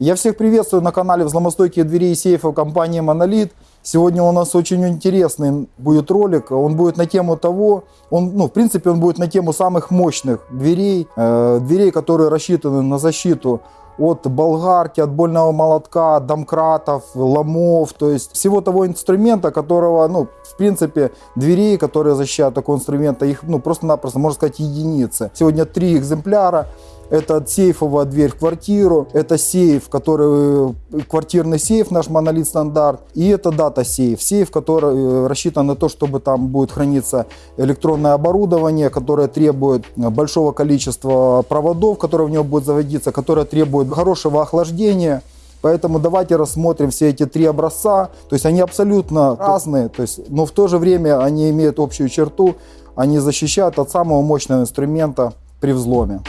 Я всех приветствую на канале «Взломостойкие двери и сейфы» компании «Монолит». Сегодня у нас очень интересный будет ролик. Он будет на тему того, он, ну, в принципе, он будет на тему самых мощных дверей, э, дверей, которые рассчитаны на защиту от болгарки, от больного молотка, домкратов, ломов, то есть всего того инструмента, которого, ну, в принципе, дверей, которые защищают такого инструмента, их, ну, просто-напросто, можно сказать, единицы. Сегодня три экземпляра. Это сейфовая дверь в квартиру, это сейф, который квартирный сейф, наш монолит стандарт, и это дата сейф, сейф, который э, рассчитан на то, чтобы там будет храниться электронное оборудование, которое требует большого количества проводов, которые в него будут заводиться, которое требует хорошего охлаждения. Поэтому давайте рассмотрим все эти три образца. То есть они абсолютно разные, то есть, но в то же время они имеют общую черту. Они защищают от самого мощного инструмента при взломе.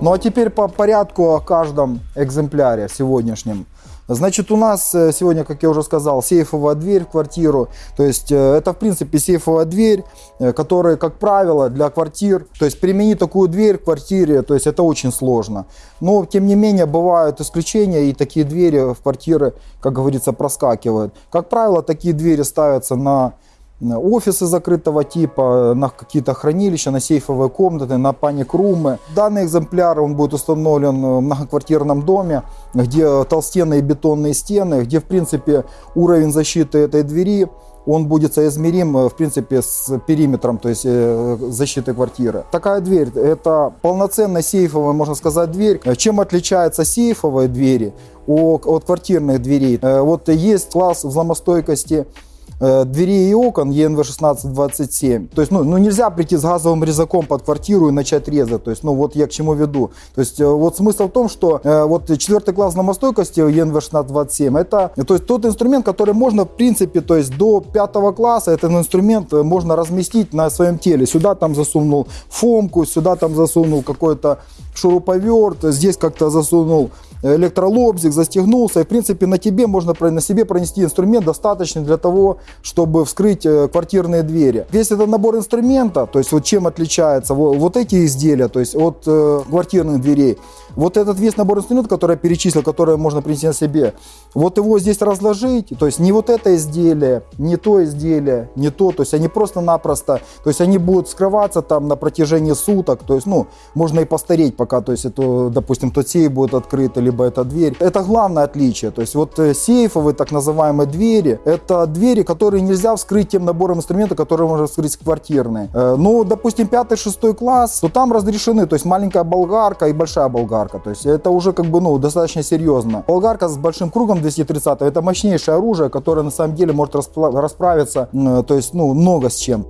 Ну а теперь по порядку о каждом экземпляре сегодняшнем. Значит, у нас э, сегодня, как я уже сказал, сейфовая дверь в квартиру. То есть э, это, в принципе, сейфовая дверь, э, которая, как правило, для квартир. То есть применить такую дверь в квартире, то есть это очень сложно. Но, тем не менее, бывают исключения, и такие двери в квартиры, как говорится, проскакивают. Как правило, такие двери ставятся на офисы закрытого типа, на какие-то хранилища, на сейфовые комнаты, на паник-румы. Данный экземпляр он будет установлен в многоквартирном доме, где толстенные бетонные стены, где в принципе уровень защиты этой двери он будет соизмерим, в принципе, с периметром, то есть э, защиты квартиры. Такая дверь, это полноценная сейфовая, можно сказать, дверь. Чем отличается сейфовые двери от квартирных дверей? Э, вот есть класс взломостойкости Э, дверей и окон ENV 1627. То есть, ну, ну, нельзя прийти с газовым резаком под квартиру и начать резать. То есть, ну, вот я к чему веду. То есть, э, вот смысл в том, что э, вот четвертый класс намостойкости ENV 1627, это то есть, тот инструмент, который можно, в принципе, то есть, до пятого класса этот инструмент можно разместить на своем теле. Сюда там засунул фомку, сюда там засунул какой-то шуруповерт, здесь как-то засунул электролобзик, застегнулся. И, в принципе, на тебе можно на себе пронести инструмент достаточный для того, чтобы вскрыть э, квартирные двери. Весь этот набор инструмента, то есть вот чем отличается вот эти изделия, то есть от э, квартирных дверей, вот этот весь набор инструментов, который я перечислил, который можно принести на себе, вот его здесь разложить, то есть не вот это изделие, не то изделие, не то, то есть они просто-напросто, то есть они будут скрываться там на протяжении суток, то есть, ну, можно и постареть пока, то есть это, допустим, тот сейф будет открыт, либо эта дверь. Это главное отличие, то есть вот э, сейфовые так называемые двери, это двери, которые нельзя вскрыть тем набором инструментов, которые можно вскрыть квартирные. Э, ну, допустим, пятый, шестой класс, то там разрешены, то есть маленькая болгарка и большая болгарка. То есть это уже как бы ну, достаточно серьезно. Болгарка с большим кругом 230 это мощнейшее оружие, которое на самом деле может расправиться, то есть ну, много с чем.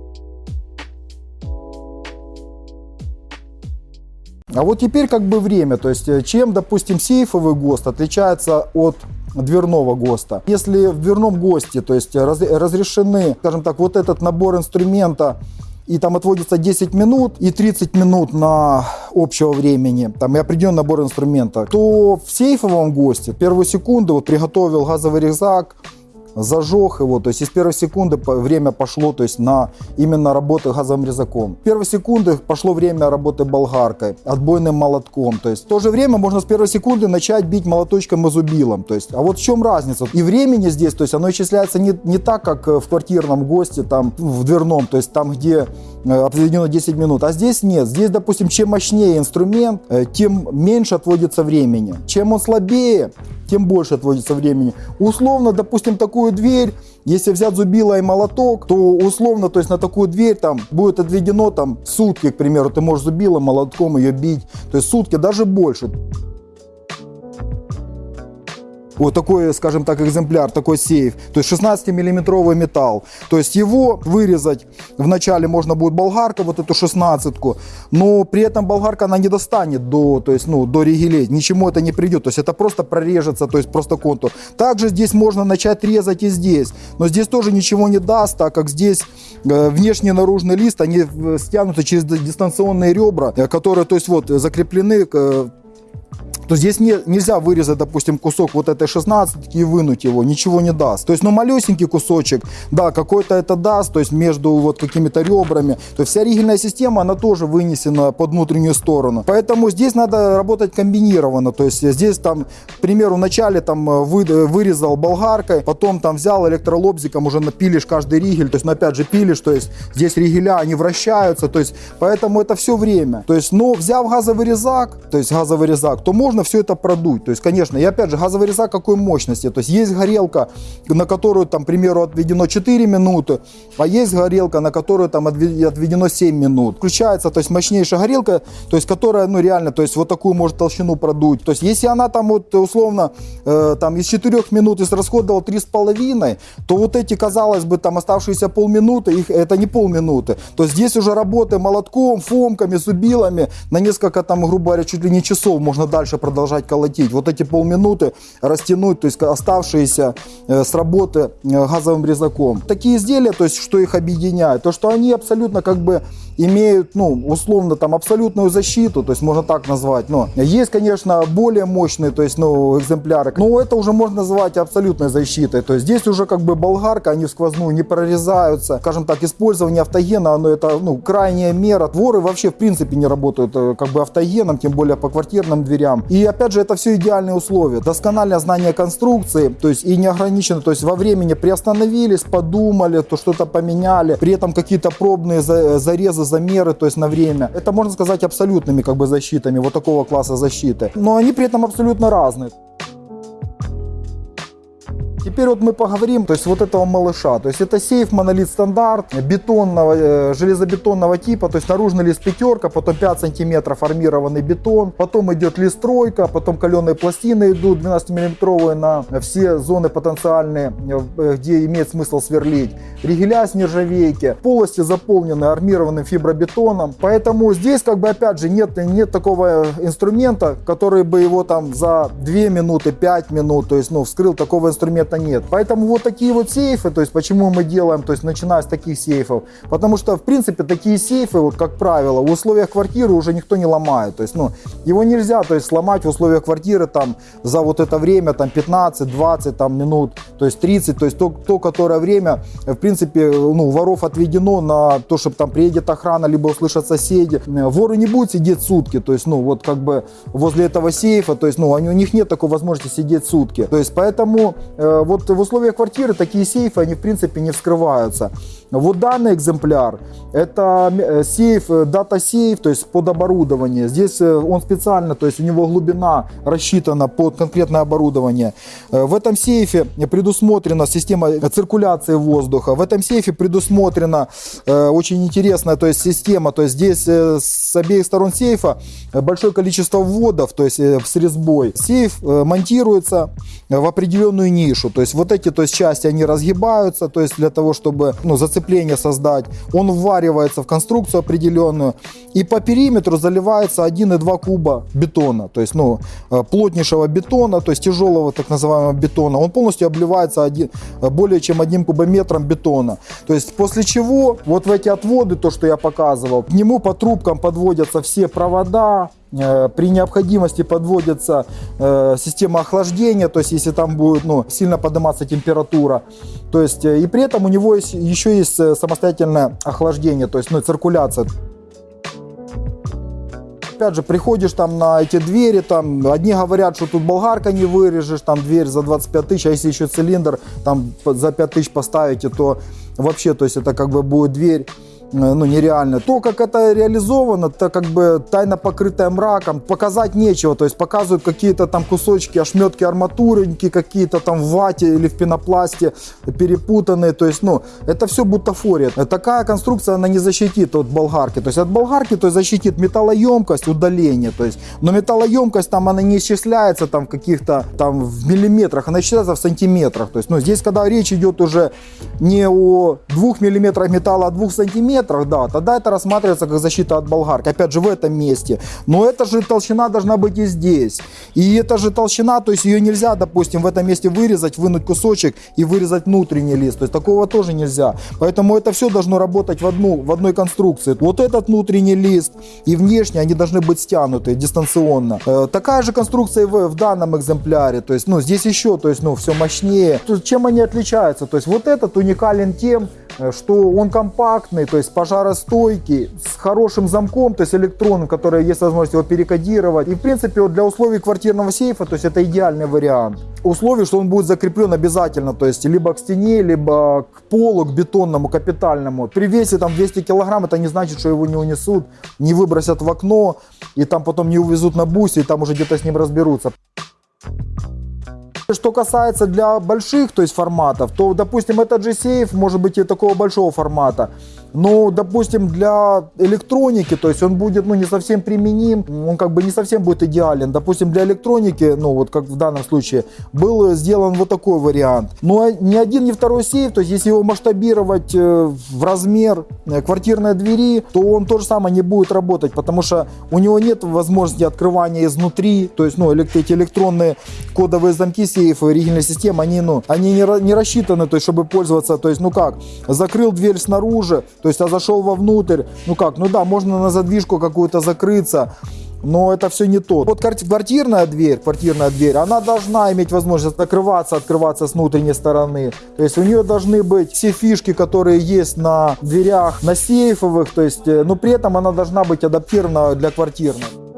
А вот теперь как бы время, то есть э, чем, допустим, сейфовый ГОСТ отличается от дверного ГОСТа. Если в дверном ГОСТе, то есть разрешены, скажем так, вот этот набор инструмента и там отводится 10 минут и 30 минут на общего времени, там и определенный набор инструмента, то в сейфовом госте первую секунду вот приготовил газовый резак, зажег его, то есть из первой секунды время пошло то есть на именно работы газовым резаком. В первой секунды пошло время работы болгаркой, отбойным молотком, то есть в то же время можно с первой секунды начать бить молоточком и зубилом, то есть, а вот в чем разница? И времени здесь, то есть оно исчисляется не, не так, как в квартирном госте, там в дверном, то есть там, где э, определено 10 минут, а здесь нет, здесь, допустим, чем мощнее инструмент, э, тем меньше отводится времени, чем он слабее, тем больше отводится времени. Условно, допустим, такую дверь, если взять зубило и молоток, то условно, то есть на такую дверь там будет отведено там сутки, к примеру, ты можешь зубилом, молотком ее бить, то есть сутки, даже больше вот такой, скажем так, экземпляр, такой сейф, то есть 16-миллиметровый металл. То есть его вырезать вначале можно будет болгарка, вот эту 16-ку, но при этом болгарка она не достанет до, то есть, ну, до ригелей, ничему это не придет, то есть это просто прорежется, то есть просто контур. Также здесь можно начать резать и здесь, но здесь тоже ничего не даст, так как здесь э, внешний наружный лист, они э, стянуты через дистанционные ребра, э, которые, то есть вот, закреплены то здесь не, нельзя вырезать, допустим, кусок вот этой 16 и вынуть его, ничего не даст. То есть, ну, малюсенький кусочек, да, какой-то это даст, то есть между вот какими-то ребрами. То есть вся ригельная система, она тоже вынесена под внутреннюю сторону. Поэтому здесь надо работать комбинированно. То есть здесь там, к примеру, вначале там вы, вырезал болгаркой, потом там взял электролобзиком, уже напилишь каждый ригель, то есть, ну, опять же, пилишь, то есть здесь ригеля, они вращаются, то есть, поэтому это все время. То есть, но взяв газовый резак, то есть газовый резак, то можно все это продуть. То есть, конечно, и опять же, газовый резак какой мощности, то есть есть горелка, на которую там, к примеру, отведено 4 минуты, а есть горелка, на которую там отведено 7 минут. Включается, то есть мощнейшая горелка, то есть которая, ну реально, то есть вот такую может толщину продуть. То есть если она там вот условно э, там из 4 минут израсходовала 3,5, то вот эти, казалось бы, там оставшиеся полминуты, их, это не полминуты. То есть здесь уже работы молотком, фомками, зубилами на несколько там, грубо говоря, чуть ли не часов можно дальше продолжать колотить. Вот эти полминуты растянуть, то есть оставшиеся э, с работы э, газовым резаком. Такие изделия, то есть что их объединяет, то что они абсолютно как бы имеют, ну, условно, там, абсолютную защиту, то есть можно так назвать. Но есть, конечно, более мощные, то есть, ну, экземпляры, но это уже можно назвать абсолютной защитой. То есть здесь уже как бы болгарка, они в сквозную не прорезаются. Скажем так, использование автогена, оно это, ну, крайняя мера. Воры вообще, в принципе, не работают э, как бы автогеном, тем более по квартирным дверям. И, опять же, это все идеальные условия. Доскональное знание конструкции, то есть и неограниченно, то есть во времени приостановились, подумали, то что-то поменяли, при этом какие-то пробные зарезы замеры, то есть на время. Это можно сказать абсолютными как бы защитами вот такого класса защиты. Но они при этом абсолютно разные. Теперь вот мы поговорим, то есть вот этого малыша. То есть это сейф монолит стандарт бетонного, э, железобетонного типа, то есть наружный лист пятерка, потом 5 сантиметров армированный бетон, потом идет лист тройка, потом каленые пластины идут 12 миллиметровые на все зоны потенциальные, э, где имеет смысл сверлить. Ригеля с нержавейки, полости заполнены армированным фибробетоном, поэтому здесь как бы опять же нет, нет такого инструмента, который бы его там за 2 минуты, 5 минут, то есть ну вскрыл такого инструмента это нет. Поэтому вот такие вот сейфы, то есть почему мы делаем, то есть начиная с таких сейфов, потому что в принципе такие сейфы, вот как правило, в условиях квартиры уже никто не ломает, то есть ну его нельзя, то есть сломать в условиях квартиры там за вот это время там 15-20 там минут, то есть 30, то есть то, то которое время в принципе ну воров отведено на то, чтобы там приедет охрана либо услышат соседи, воры не будут сидеть сутки, то есть ну вот как бы возле этого сейфа, то есть ну они, у них нет такой возможности сидеть сутки, то есть поэтому э, вот в условиях квартиры такие сейфы, они в принципе не вскрываются. Вот данный экземпляр, это э, сейф, э, дата-сейф, то есть под оборудование. Здесь э, он специально, то есть у него глубина рассчитана под конкретное оборудование. В этом сейфе предусмотрена система циркуляции воздуха. В этом сейфе предусмотрена очень интересная то есть система, то есть здесь с обеих сторон сейфа большое количество вводов, то есть с резьбой. Сейф монтируется в определенную нишу, то есть вот эти то есть, части они разгибаются, то есть для того, чтобы ну, зацепить сцепление создать. Он вваривается в конструкцию определенную. И по периметру заливается 1,2 куба бетона. То есть, ну, э, плотнейшего бетона, то есть тяжелого так называемого бетона. Он полностью обливается один, э, более чем одним кубометром бетона. То есть, после чего вот в эти отводы, то, что я показывал, к нему по трубкам подводятся все провода, при необходимости подводится э, система охлаждения, то есть если там будет ну, сильно подниматься температура. То есть, э, и при этом у него есть, еще есть самостоятельное охлаждение, то есть ну, циркуляция. Опять же, приходишь там на эти двери, там одни говорят, что тут болгарка не вырежешь, там дверь за 25 тысяч, а если еще цилиндр там за 5 тысяч поставите, то вообще, то есть это как бы будет дверь Э, ну, нереально. То, как это реализовано, это как бы тайна покрытая мраком, показать нечего, то есть показывают какие-то там кусочки, ошметки арматурники какие-то там в вате или в пенопласте перепутанные, то есть, ну, это все бутафория. Такая конструкция, она не защитит от болгарки, то есть от болгарки, то есть защитит металлоемкость, удаление, то есть, но металлоемкость там, она не исчисляется там в каких-то там в миллиметрах, она исчисляется в сантиметрах, то есть, ну, здесь, когда речь идет уже не о двух миллиметрах металла, а двух сантиметрах, миллиметрах, да, тогда это рассматривается как защита от болгарки. Опять же, в этом месте. Но эта же толщина должна быть и здесь. И эта же толщина, то есть ее нельзя, допустим, в этом месте вырезать, вынуть кусочек и вырезать внутренний лист. То есть такого тоже нельзя. Поэтому это все должно работать в, одну, в одной конструкции. Вот этот внутренний лист и внешний, они должны быть стянуты дистанционно. Э, такая же конструкция в, в данном экземпляре. То есть, ну, здесь еще, то есть, ну, все мощнее. Чем они отличаются? То есть, вот этот уникален тем, Э, что он компактный, то есть пожаростойкий, с хорошим замком, то есть электронным, который есть возможность его перекодировать. И в принципе вот для условий квартирного сейфа, то есть это идеальный вариант. Условие, что он будет закреплен обязательно, то есть либо к стене, либо к полу, к бетонному, капитальному. При весе там 200 килограмм, это не значит, что его не унесут, не выбросят в окно, и там потом не увезут на бусе, и там уже где-то с ним разберутся. Что касается для больших то есть форматов, то, допустим, этот же сейф может быть и такого большого формата. Но, допустим, для электроники, то есть он будет ну, не совсем применим, он как бы не совсем будет идеален. Допустим, для электроники, ну вот как в данном случае, был сделан вот такой вариант. Но ни один, ни второй сейф, то есть если его масштабировать э, в размер э, квартирной двери, то он то же самое не будет работать, потому что у него нет возможности открывания изнутри, то есть ну, эти электронные кодовые замки сейфа, оригинальной системы, они, ну, они не, не рассчитаны, то есть чтобы пользоваться, то есть ну как, закрыл дверь снаружи, то есть я зашел вовнутрь, ну как, ну да, можно на задвижку какую-то закрыться, но это все не то. Вот квартирная дверь, квартирная дверь, она должна иметь возможность закрываться, открываться с внутренней стороны. То есть у нее должны быть все фишки, которые есть на дверях, на сейфовых, то есть, э, но при этом она должна быть адаптирована для квартирной.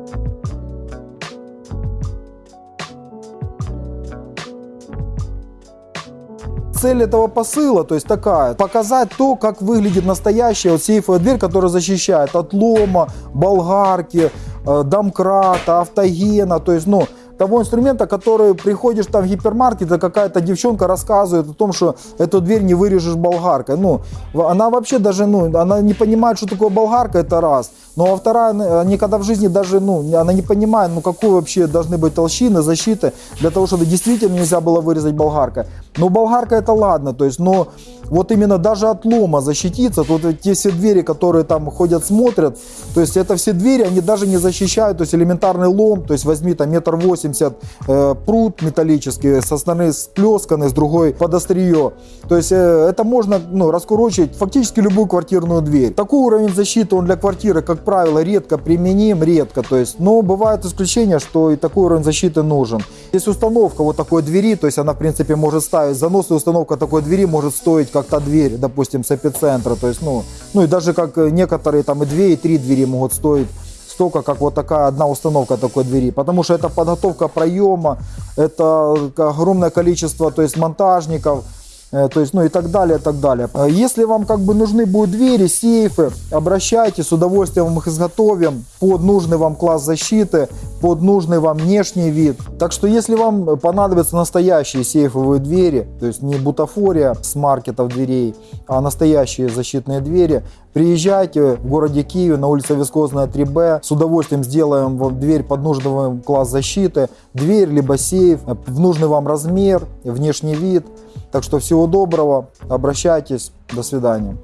Цель этого посыла, то есть такая, показать то, как выглядит настоящая вот сейфовая дверь, которая защищает от лома, болгарки, э, домкрата, автогена, то есть, ну, того инструмента, который приходишь там в гипермаркет, и какая-то девчонка рассказывает о том, что эту дверь не вырежешь болгаркой. Ну, она вообще даже, ну, она не понимает, что такое болгарка, это раз. Но а вторая, они когда в жизни даже, ну, она не понимает, ну, какой вообще должны быть толщины, защиты, для того, чтобы действительно нельзя было вырезать болгаркой. Но болгарка это ладно, то есть, но вот именно даже от лома защититься, то вот те все двери, которые там ходят, смотрят, то есть это все двери, они даже не защищают, то есть элементарный лом, то есть возьми там метр восемьдесят э, пруд металлический, со стороны сплесканный, с другой под острие. То есть э, это можно ну, раскурочить фактически любую квартирную дверь. Такой уровень защиты, он для квартиры, как правило, редко применим, редко, то есть, но бывают исключения, что и такой уровень защиты нужен. Есть установка вот такой двери, то есть она в принципе может ставить, занос и установка такой двери может стоить как та дверь, допустим, с эпицентра. То есть, ну, ну и даже как некоторые там и две, и три двери могут стоить столько, как вот такая одна установка такой двери. Потому что это подготовка проема, это огромное количество то есть монтажников, Э, то есть, ну и так далее, так далее. Э, если вам как бы нужны будут двери, сейфы, обращайтесь, с удовольствием их изготовим под нужный вам класс защиты, под нужный вам внешний вид. Так что если вам понадобятся настоящие сейфовые двери, то есть не бутафория с маркетов дверей, а настоящие защитные двери, приезжайте в городе Киеве на улице Вискозная 3Б, с удовольствием сделаем вам дверь под нужный вам класс защиты, дверь либо сейф в нужный вам размер, внешний вид. Так что всего доброго, обращайтесь, до свидания.